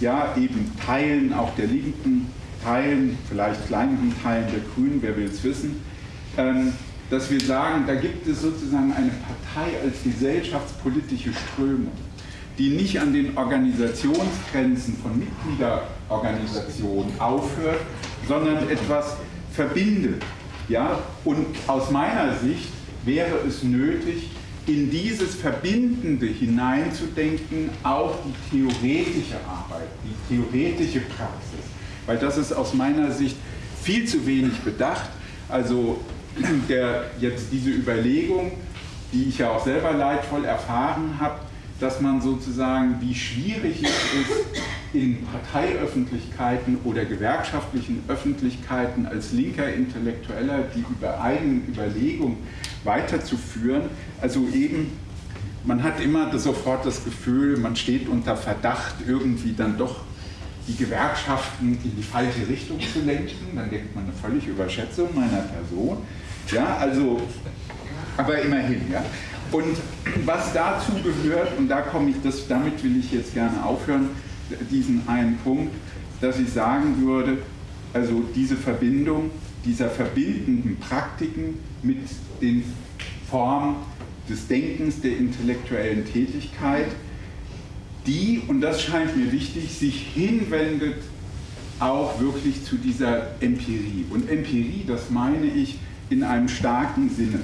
ja eben Teilen auch der Linken, Teilen, vielleicht kleineren Teilen der Grünen, wer will es wissen, ähm, dass wir sagen, da gibt es sozusagen eine Partei als gesellschaftspolitische Strömung, die nicht an den Organisationsgrenzen von Mitgliederorganisationen aufhört, sondern etwas verbindet. Ja? Und aus meiner Sicht wäre es nötig, in dieses Verbindende hineinzudenken, auch die theoretische Arbeit, die theoretische Praxis. Weil das ist aus meiner Sicht viel zu wenig bedacht. Also der jetzt diese Überlegung, die ich ja auch selber leidvoll erfahren habe, dass man sozusagen, wie schwierig es ist, in Parteiöffentlichkeiten oder gewerkschaftlichen Öffentlichkeiten als linker Intellektueller die über eigenen Überlegungen weiterzuführen. Also eben, man hat immer sofort das Gefühl, man steht unter Verdacht, irgendwie dann doch die Gewerkschaften in die falsche Richtung zu lenken. Dann denkt man eine völlige Überschätzung meiner Person. Ja, also, aber immerhin, ja. Und was dazu gehört, und da komme ich, das, damit will ich jetzt gerne aufhören, diesen einen Punkt, dass ich sagen würde, also diese Verbindung dieser verbindenden Praktiken mit den Formen des Denkens, der intellektuellen Tätigkeit, die, und das scheint mir wichtig, sich hinwendet auch wirklich zu dieser Empirie. Und Empirie, das meine ich, in einem starken Sinne.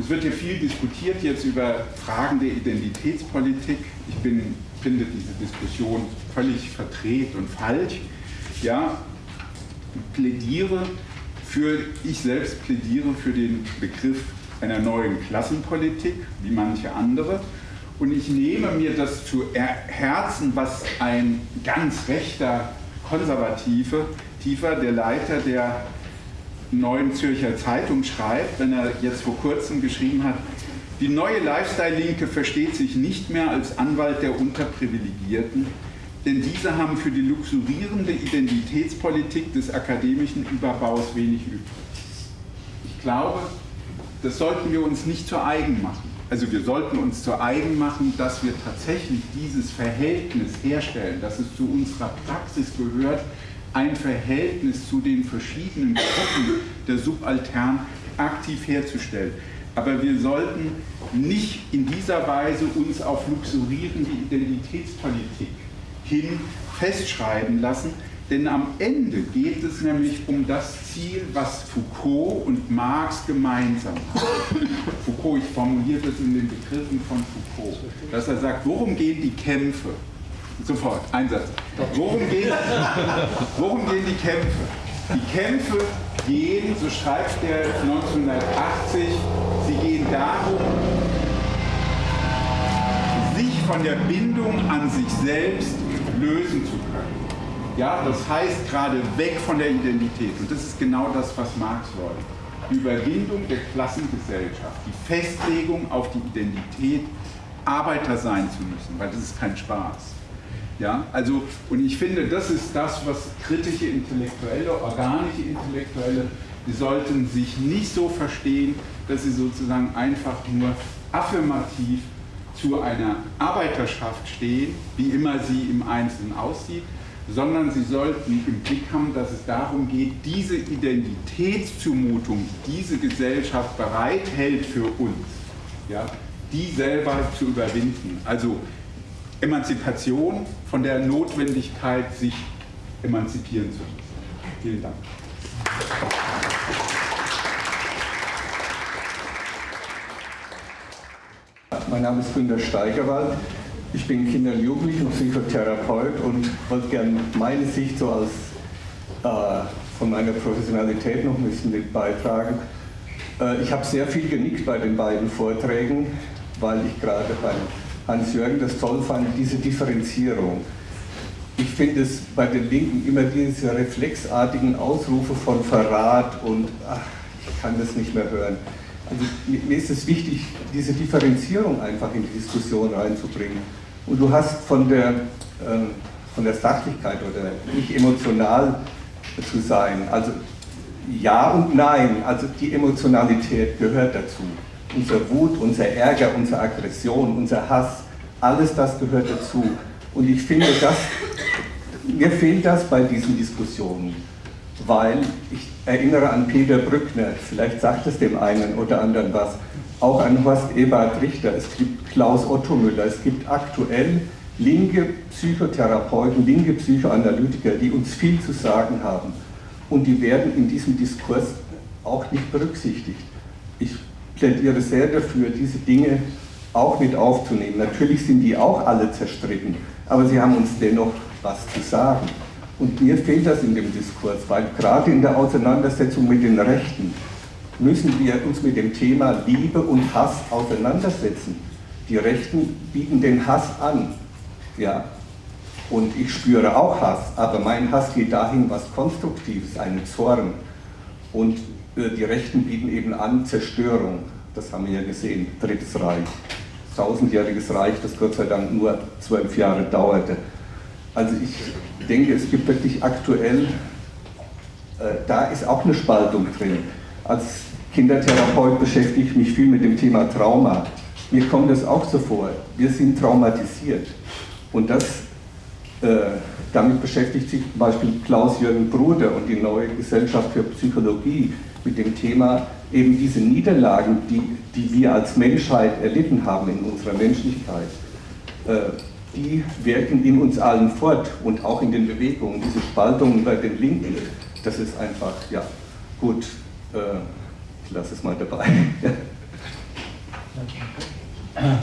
Es wird ja viel diskutiert jetzt über Fragen der Identitätspolitik. Ich bin, finde diese Diskussion völlig verdreht und falsch. Ja, plädiere für, ich selbst plädiere für den Begriff einer neuen Klassenpolitik, wie manche andere. Und ich nehme mir das zu Herzen, was ein ganz rechter Konservative, tiefer der Leiter der Neuen Zürcher Zeitung schreibt, wenn er jetzt vor kurzem geschrieben hat, die neue Lifestyle-Linke versteht sich nicht mehr als Anwalt der Unterprivilegierten, denn diese haben für die luxurierende Identitätspolitik des akademischen Überbaus wenig übrig. Ich glaube, das sollten wir uns nicht zu eigen machen. Also wir sollten uns zu eigen machen, dass wir tatsächlich dieses Verhältnis herstellen, dass es zu unserer Praxis gehört, ein Verhältnis zu den verschiedenen Gruppen der Subaltern aktiv herzustellen. Aber wir sollten nicht in dieser Weise uns auf luxurierende Identitätspolitik hin festschreiben lassen, denn am Ende geht es nämlich um das Ziel, was Foucault und Marx gemeinsam haben. Foucault, ich formuliere das in den Begriffen von Foucault, dass er sagt, worum gehen die Kämpfe? Sofort, Einsatz. Worum gehen, worum gehen die Kämpfe? Die Kämpfe gehen, so schreibt er 1980, sie gehen darum, sich von der Bindung an sich selbst lösen zu können. Ja, das heißt gerade weg von der Identität. Und das ist genau das, was Marx wollte. Die Überwindung der Klassengesellschaft, die Festlegung auf die Identität, Arbeiter sein zu müssen, weil das ist kein Spaß. Ja, also, und ich finde, das ist das, was kritische Intellektuelle, organische Intellektuelle, die sollten sich nicht so verstehen, dass sie sozusagen einfach nur affirmativ zu einer Arbeiterschaft stehen, wie immer sie im Einzelnen aussieht, sondern sie sollten im Blick haben, dass es darum geht, diese Identitätszumutung, diese Gesellschaft bereithält für uns, ja, die selber zu überwinden. Also Emanzipation von der Notwendigkeit, sich emanzipieren zu müssen. Vielen Dank.
Mein Name ist Günter Steigerwald. Ich bin Kinder- und Jugendlichen- und Psychotherapeut und wollte gerne meine Sicht so als äh, von meiner Professionalität noch ein bisschen mit beitragen. Äh, ich habe sehr viel genickt bei den beiden Vorträgen, weil ich gerade bei Hans-Jürgen das toll fand, diese Differenzierung. Ich finde es bei den Linken immer diese reflexartigen Ausrufe von Verrat und ach, ich kann das nicht mehr hören. Also mir ist es wichtig, diese Differenzierung einfach in die Diskussion reinzubringen. Und du hast von der, äh, von der Sachlichkeit oder nicht emotional zu sein, also ja und nein, also die Emotionalität gehört dazu. Unser Wut, unser Ärger, unsere Aggression, unser Hass, alles das gehört dazu. Und ich finde, das, mir fehlt das bei diesen Diskussionen, weil ich erinnere an Peter Brückner, vielleicht sagt es dem einen oder anderen was, auch an Horst Ebert Richter, es gibt Klaus Otto Müller, es gibt aktuell linke Psychotherapeuten, linke Psychoanalytiker, die uns viel zu sagen haben. Und die werden in diesem Diskurs auch nicht berücksichtigt. Ich plädiere sehr dafür, diese Dinge auch mit aufzunehmen. Natürlich sind die auch alle zerstritten, aber sie haben uns dennoch was zu sagen. Und mir fehlt das in dem Diskurs, weil gerade in der Auseinandersetzung mit den Rechten müssen wir uns mit dem Thema Liebe und Hass auseinandersetzen. Die Rechten bieten den Hass an. Ja. Und ich spüre auch Hass, aber mein Hass geht dahin, was Konstruktives, einen Zorn. Und die Rechten bieten eben an Zerstörung. Das haben wir ja gesehen, Drittes Reich. Tausendjähriges Reich, das Gott sei Dank nur zwölf Jahre dauerte. Also ich denke, es gibt wirklich aktuell, äh, da ist auch eine Spaltung drin. Als Kindertherapeut beschäftige ich mich viel mit dem Thema Trauma. Mir kommt das auch so vor. Wir sind traumatisiert. Und das, äh, damit beschäftigt sich zum Beispiel Klaus-Jürgen Bruder und die neue Gesellschaft für Psychologie mit dem Thema eben diese Niederlagen, die, die wir als Menschheit erlitten haben in unserer Menschlichkeit. Äh, die wirken in uns allen fort und auch in den Bewegungen. Diese Spaltungen bei den Linken, das ist einfach, ja, gut, äh, ich lasse es mal dabei.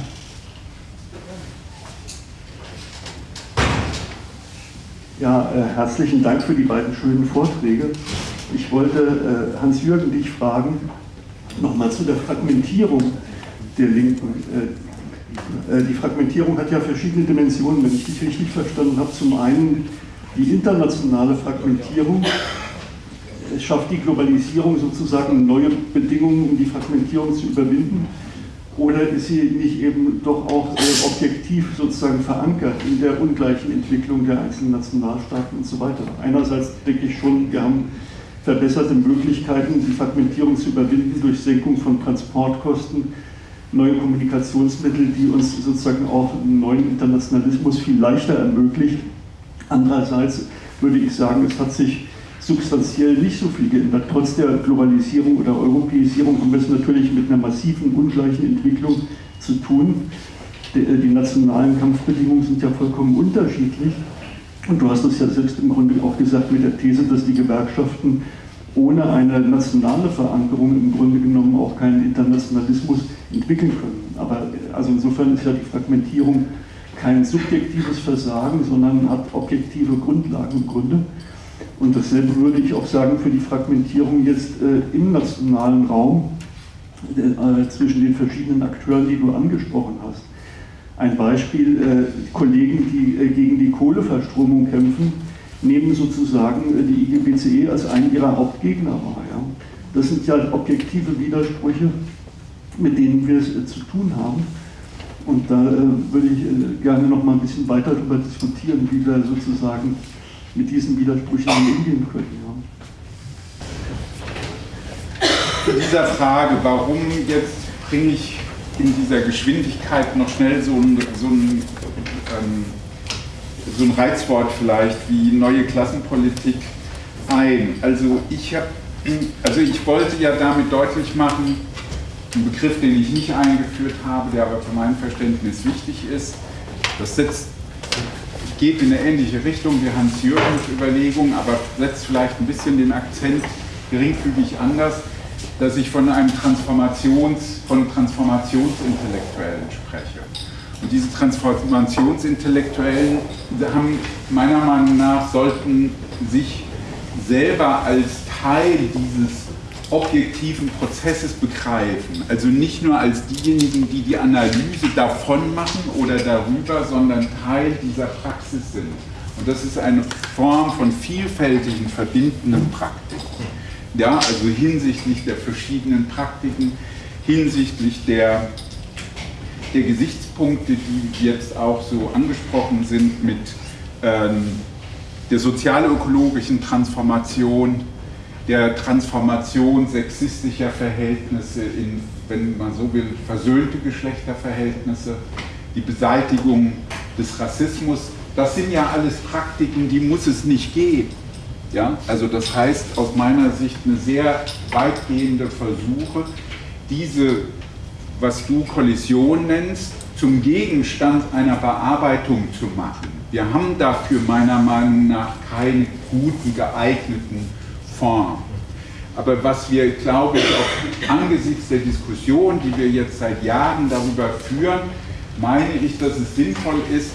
<laughs>
Ja, äh, herzlichen Dank für die beiden schönen Vorträge. Ich wollte äh, Hans-Jürgen dich fragen, nochmal zu der Fragmentierung der Linken. Äh, äh, die Fragmentierung hat ja verschiedene Dimensionen, wenn ich dich richtig verstanden habe. Zum einen die internationale Fragmentierung. Es schafft die Globalisierung sozusagen neue Bedingungen, um die Fragmentierung zu überwinden. Oder ist sie nicht eben doch auch äh, objektiv sozusagen verankert in der ungleichen Entwicklung der einzelnen Nationalstaaten und so weiter? Einerseits denke ich schon, wir haben verbesserte Möglichkeiten, die Fragmentierung zu überwinden durch Senkung von Transportkosten, neue Kommunikationsmittel, die uns sozusagen auch einen neuen Internationalismus viel leichter ermöglicht. Andererseits würde ich sagen, es hat sich substanziell nicht so viel geändert. Trotz der Globalisierung oder Europäisierung haben wir es natürlich mit einer massiven, ungleichen Entwicklung zu tun. Äh, die nationalen Kampfbedingungen sind ja vollkommen unterschiedlich. Und du hast es ja selbst im Grunde auch gesagt mit der These, dass die Gewerkschaften ohne eine nationale Verankerung im Grunde genommen auch keinen Internationalismus entwickeln können. Aber äh, also insofern ist ja die Fragmentierung kein subjektives Versagen, sondern hat objektive Grundlagen im Grunde. Und dasselbe würde ich auch sagen für die Fragmentierung jetzt äh, im nationalen Raum äh, zwischen den verschiedenen Akteuren, die du angesprochen hast. Ein Beispiel, äh, Kollegen, die äh, gegen die Kohleverstromung kämpfen, nehmen sozusagen äh, die IGBCE als einen ihrer Hauptgegner wahr. Ja? Das sind ja objektive Widersprüche, mit denen wir es äh, zu tun haben. Und da würde ich gerne noch mal ein bisschen weiter darüber diskutieren, wie wir sozusagen mit diesen Widersprüchen umgehen können.
Ja. Zu dieser Frage, warum jetzt bringe ich in dieser Geschwindigkeit noch schnell so ein, so ein, ähm, so ein Reizwort vielleicht wie neue Klassenpolitik ein. Also ich, hab, also ich wollte ja damit deutlich machen, ein Begriff, den ich nicht eingeführt habe, der aber für mein Verständnis wichtig ist, das setzt geht in eine ähnliche Richtung wie Hans-Jürgens Überlegung, aber setzt vielleicht ein bisschen den Akzent geringfügig anders, dass ich von einem Transformations, von Transformationsintellektuellen spreche. Und diese Transformationsintellektuellen haben meiner Meinung nach sollten sich selber als Teil dieses objektiven Prozesses begreifen. Also nicht nur als diejenigen, die die Analyse davon machen oder darüber, sondern Teil dieser Praxis sind. Und das ist eine Form von vielfältigen, verbindenden Praktiken. Ja, also hinsichtlich der verschiedenen Praktiken, hinsichtlich der, der Gesichtspunkte, die jetzt auch so angesprochen sind mit ähm, der sozialökologischen Transformation, der Transformation sexistischer Verhältnisse in, wenn man so will, versöhnte Geschlechterverhältnisse, die Beseitigung des Rassismus. Das sind ja alles Praktiken, die muss es nicht geben. Ja? Also das heißt aus meiner Sicht eine sehr weitgehende Versuche, diese, was du Kollision nennst, zum Gegenstand einer Bearbeitung zu machen. Wir haben dafür meiner Meinung nach keine guten, geeigneten Form. Aber was wir, glaube ich, auch angesichts der Diskussion, die wir jetzt seit Jahren darüber führen, meine ich, dass es sinnvoll ist,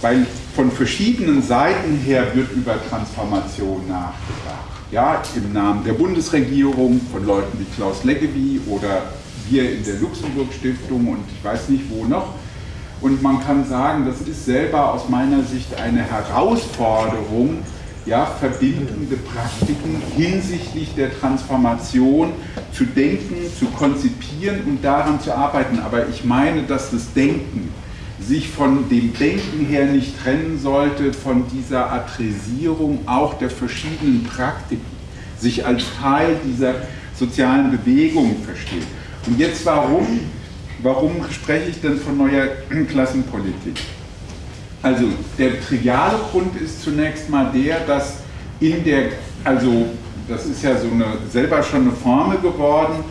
weil von verschiedenen Seiten her wird über Transformation nachgedacht. Ja, im Namen der Bundesregierung, von Leuten wie Klaus Leggevi oder wir in der Luxemburg-Stiftung und ich weiß nicht wo noch. Und man kann sagen, das ist selber aus meiner Sicht eine Herausforderung, ja, verbindende Praktiken hinsichtlich der Transformation zu denken, zu konzipieren und daran zu arbeiten. Aber ich meine, dass das Denken sich von dem Denken her nicht trennen sollte, von dieser Adressierung auch der verschiedenen Praktiken, sich als Teil dieser sozialen Bewegung versteht. Und jetzt warum, warum spreche ich denn von neuer <clears throat> Klassenpolitik? Also der triviale Grund ist zunächst mal der, dass in der, also das ist ja so eine, selber schon eine Formel geworden,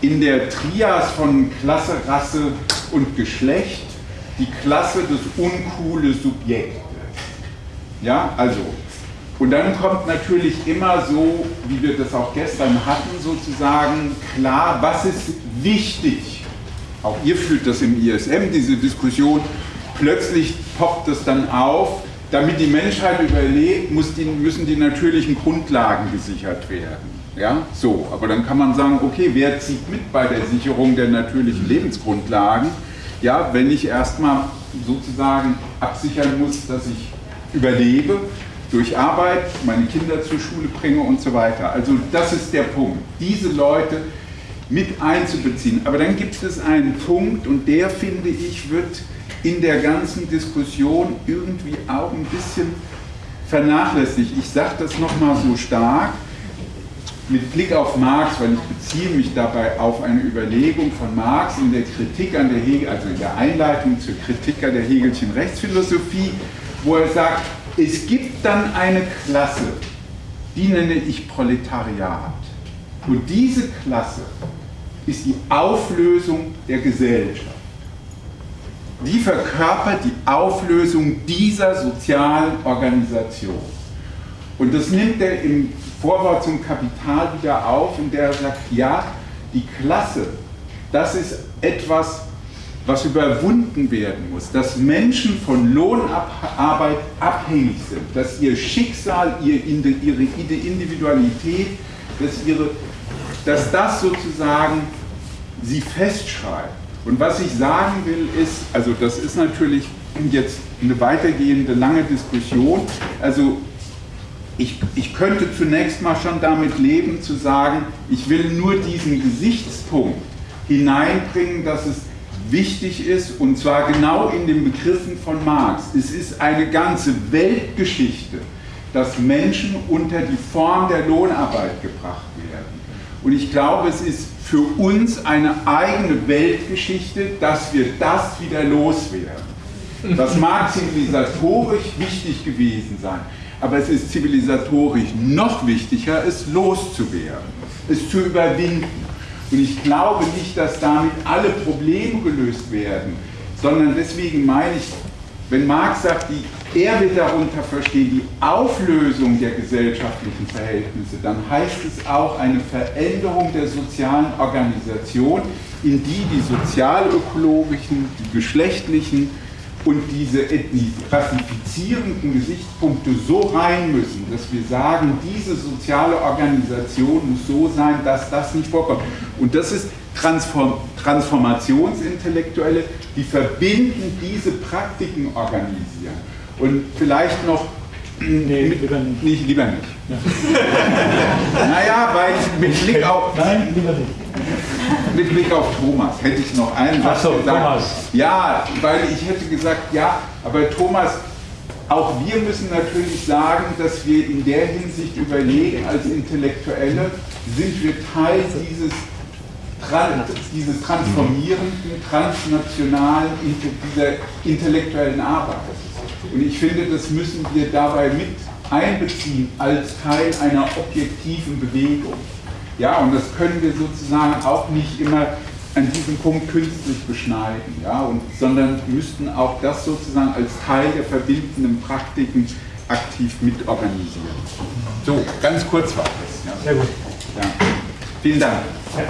in der Trias von Klasse, Rasse und Geschlecht die Klasse das uncoole Subjekt. Ja, also. Und dann kommt natürlich immer so, wie wir das auch gestern hatten, sozusagen klar, was ist wichtig. Auch ihr fühlt das im ISM, diese Diskussion, plötzlich poppt es dann auf, damit die Menschheit überlebt, die, müssen die natürlichen Grundlagen gesichert werden. Ja, so, aber dann kann man sagen, okay, wer zieht mit bei der Sicherung der natürlichen Lebensgrundlagen? Ja, wenn ich erstmal sozusagen absichern muss, dass ich überlebe durch Arbeit, meine Kinder zur Schule bringe und so weiter. Also das ist der Punkt, diese Leute mit einzubeziehen. Aber dann gibt es einen Punkt und der, finde ich, wird in der ganzen Diskussion irgendwie auch ein bisschen vernachlässigt. Ich sage das nochmal so stark mit Blick auf Marx, weil ich beziehe mich dabei auf eine Überlegung von Marx in der Kritik an der Hegel, also in der Einleitung zur Kritik an der Hegelschen Rechtsphilosophie, wo er sagt, es gibt dann eine Klasse, die nenne ich Proletariat. Und diese Klasse ist die Auflösung der Gesellschaft die verkörpert die Auflösung dieser sozialen Organisation. Und das nimmt er im Vorwort zum Kapital wieder auf, in der er sagt, ja, die Klasse, das ist etwas, was überwunden werden muss, dass Menschen von Lohnarbeit abhängig sind, dass ihr Schicksal, ihre Individualität, dass, ihre, dass das sozusagen sie festschreibt. Und was ich sagen will ist, also das ist natürlich jetzt eine weitergehende lange Diskussion, also ich, ich könnte zunächst mal schon damit leben zu sagen, ich will nur diesen Gesichtspunkt hineinbringen, dass es wichtig ist, und zwar genau in den Begriffen von Marx. Es ist eine ganze Weltgeschichte, dass Menschen unter die Form der Lohnarbeit gebracht werden. Und ich glaube, es ist für uns eine eigene Weltgeschichte, dass wir das wieder loswerden. Das mag zivilisatorisch wichtig gewesen sein, aber es ist zivilisatorisch noch wichtiger, es loszuwerden, es zu überwinden. Und ich glaube nicht, dass damit alle Probleme gelöst werden, sondern deswegen meine ich, wenn Marx sagt, die, er will darunter verstehen die Auflösung der gesellschaftlichen Verhältnisse, dann heißt es auch eine Veränderung der sozialen Organisation, in die die sozialökologischen, die geschlechtlichen und diese klassifizierenden Gesichtspunkte so rein müssen, dass wir sagen, diese soziale Organisation muss so sein, dass das nicht vorkommt. Und das ist Transform Transformationsintellektuelle, die verbinden, diese Praktiken organisieren. Und vielleicht noch
Nee, mit, lieber nicht.
nicht, lieber nicht. Ja. <laughs> naja, weil mit Blick auf.
Nein, lieber nicht.
Mit Blick auf Thomas hätte ich noch einen
Ach so,
gesagt.
Thomas.
Ja, weil ich hätte gesagt, ja, aber Thomas, auch wir müssen natürlich sagen, dass wir in der Hinsicht überlegen, als Intellektuelle, sind wir Teil dieses, dieses transformierenden, transnationalen, dieser intellektuellen Arbeit. Und ich finde, das müssen wir dabei mit einbeziehen als Teil einer objektiven Bewegung. Ja, und das können wir sozusagen auch nicht immer an diesem Punkt künstlich beschneiden, ja, und, sondern müssten auch das sozusagen als Teil der verbindenden Praktiken aktiv mitorganisieren. So, ganz kurz war das. Ja.
Sehr gut.
Ja. Vielen Dank.
Ja.